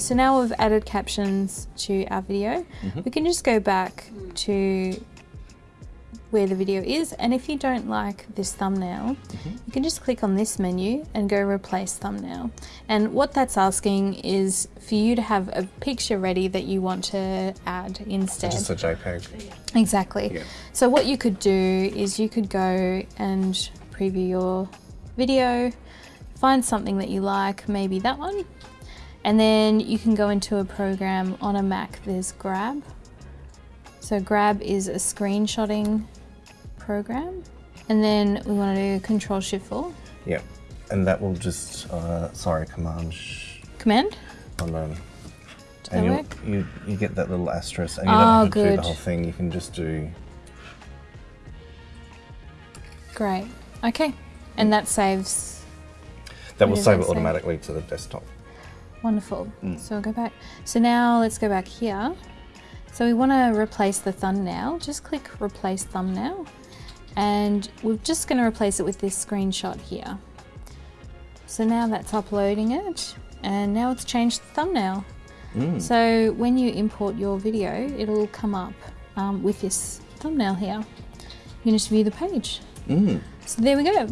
So now we've added captions to our video. Mm-hmm. We can just go back to where the video is and if you don't like this thumbnail mm-hmm. you can just click on this menu and go replace thumbnail and what that's asking is for you to have a picture ready that you want to add instead Just a JPEG. exactly Yeah. so what you could do is you could go and preview your video find something that you like maybe that one and then you can go into a program on a Mac there's Grab so Grab is a screenshotting program. And then we want to do Control Shift 4. Yeah. And that will just, uh, sorry, Command. Command. on. Does that And you work? you you get that little asterisk, and you Oh, don't have to do the whole thing. You can just do. Great. Okay. And that saves. That will save it automatically to the desktop. Wonderful. Mm. So we'll go back. So now let's go back here. So we want to replace the thumbnail. Just click replace thumbnail. And we're just going to replace it with this screenshot here. So now that's uploading it. And now it's changed the thumbnail. Mm. So when you import your video, it'll come up um, with this thumbnail here. You can just view the page. Mm. So there we go.